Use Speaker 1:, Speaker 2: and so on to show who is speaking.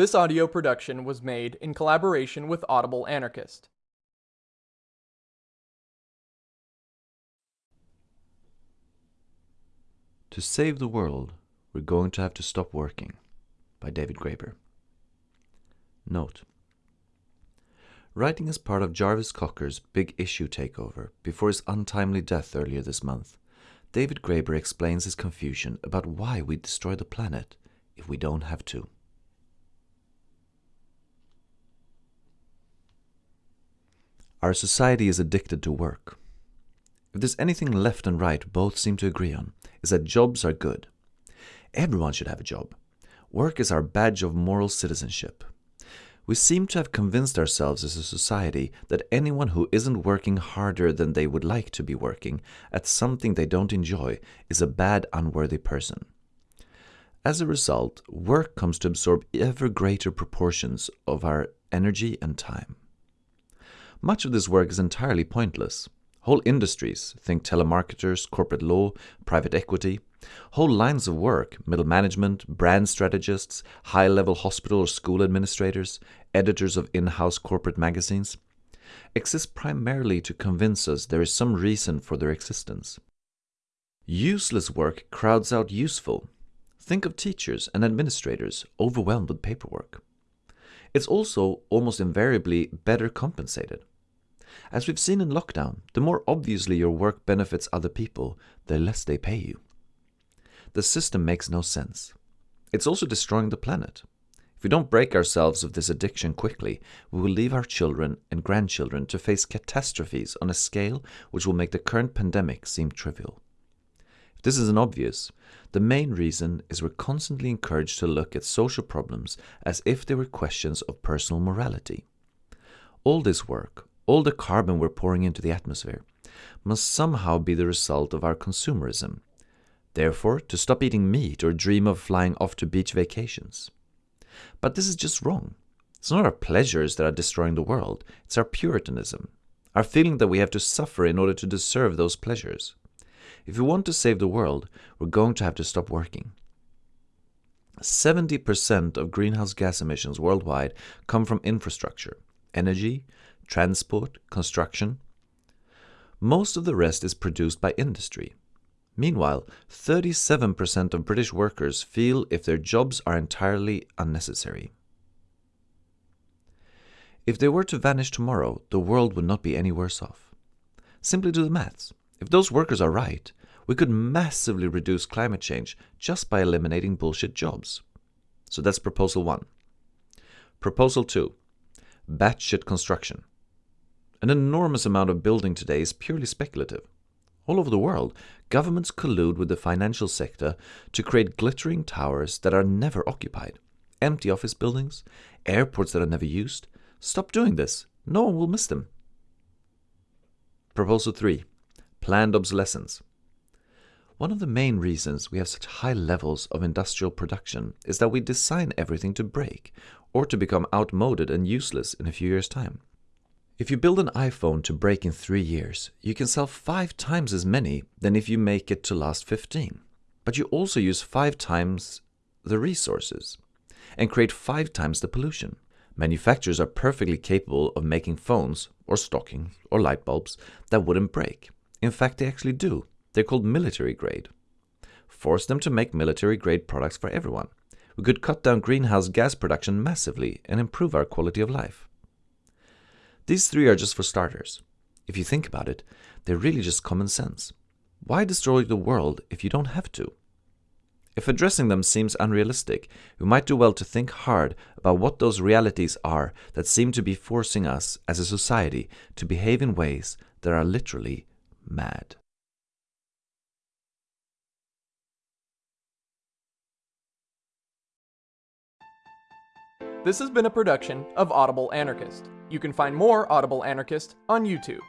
Speaker 1: This audio production was made in collaboration with Audible Anarchist.
Speaker 2: To save the world, we're going to have to stop working. By David Graeber. Note Writing as part of Jarvis Cocker's big issue takeover before his untimely death earlier this month, David Graeber explains his confusion about why we destroy the planet if we don't have to. Our society is addicted to work. If there's anything left and right both seem to agree on, is that jobs are good. Everyone should have a job. Work is our badge of moral citizenship. We seem to have convinced ourselves as a society that anyone who isn't working harder than they would like to be working at something they don't enjoy is a bad, unworthy person. As a result, work comes to absorb ever greater proportions of our energy and time. Much of this work is entirely pointless. Whole industries, think telemarketers, corporate law, private equity, whole lines of work, middle management, brand strategists, high level hospital or school administrators, editors of in house corporate magazines, exist primarily to convince us there is some reason for their existence. Useless work crowds out useful. Think of teachers and administrators overwhelmed with paperwork. It's also almost invariably better compensated. As we've seen in lockdown, the more obviously your work benefits other people, the less they pay you. The system makes no sense. It's also destroying the planet. If we don't break ourselves of this addiction quickly, we will leave our children and grandchildren to face catastrophes on a scale which will make the current pandemic seem trivial. If this isn't obvious, the main reason is we're constantly encouraged to look at social problems as if they were questions of personal morality. All this work, all the carbon we're pouring into the atmosphere, must somehow be the result of our consumerism. Therefore, to stop eating meat or dream of flying off to beach vacations. But this is just wrong. It's not our pleasures that are destroying the world, it's our puritanism, our feeling that we have to suffer in order to deserve those pleasures. If we want to save the world, we're going to have to stop working. 70% of greenhouse gas emissions worldwide come from infrastructure, energy, transport, construction. Most of the rest is produced by industry. Meanwhile, 37% of British workers feel if their jobs are entirely unnecessary. If they were to vanish tomorrow, the world would not be any worse off. Simply do the maths. If those workers are right, we could massively reduce climate change just by eliminating bullshit jobs. So that's proposal one. Proposal two batshit construction. An enormous amount of building today is purely speculative. All over the world, governments collude with the financial sector to create glittering towers that are never occupied, empty office buildings, airports that are never used. Stop doing this. No one will miss them. Proposal 3 Planned obsolescence. One of the main reasons we have such high levels of industrial production is that we design everything to break or to become outmoded and useless in a few years' time. If you build an iPhone to break in three years, you can sell five times as many than if you make it to last 15. But you also use five times the resources and create five times the pollution. Manufacturers are perfectly capable of making phones or stockings or light bulbs that wouldn't break. In fact, they actually do. They're called military grade. Force them to make military grade products for everyone. We could cut down greenhouse gas production massively and improve our quality of life. These three are just for starters. If you think about it, they're really just common sense. Why destroy the world if you don't have to? If addressing them seems unrealistic, we might do well to think hard about what those realities are that seem to be forcing us as a society to behave in ways that are literally mad.
Speaker 1: This has been a production of Audible Anarchist. You can find more Audible Anarchist on YouTube.